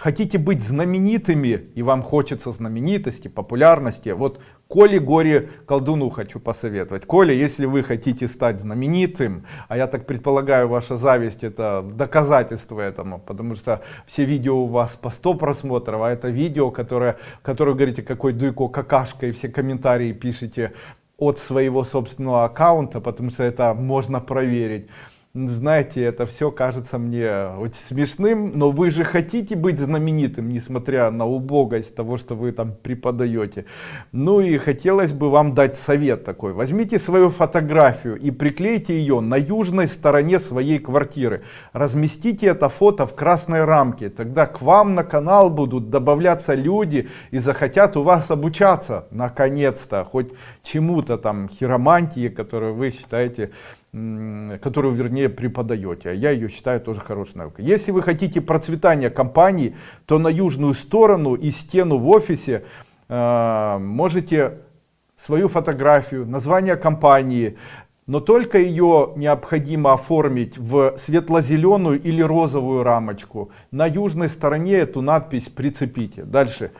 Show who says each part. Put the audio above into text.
Speaker 1: хотите быть знаменитыми и вам хочется знаменитости популярности вот Коле Горе колдуну хочу посоветовать. Коля, если вы хотите стать знаменитым, а я так предполагаю, ваша зависть это доказательство этому, потому что все видео у вас по 100 просмотров, а это видео, которое, которое говорите, какой Дуйко какашка, и все комментарии пишите от своего собственного аккаунта, потому что это можно проверить знаете это все кажется мне очень смешным но вы же хотите быть знаменитым несмотря на убогость того что вы там преподаете ну и хотелось бы вам дать совет такой. Возьмите свою фотографию и приклейте ее на южной стороне своей квартиры. Разместите это фото в красной рамке. Тогда к вам на канал будут добавляться люди и захотят у вас обучаться. Наконец-то хоть чему-то там хиромантии которую вы считаете которую вернее преподаете а я ее считаю тоже хорошей наукой если вы хотите процветания компании то на южную сторону и стену в офисе э, можете свою фотографию название компании но только ее необходимо оформить в светло-зеленую или розовую рамочку. На южной стороне эту надпись прицепите дальше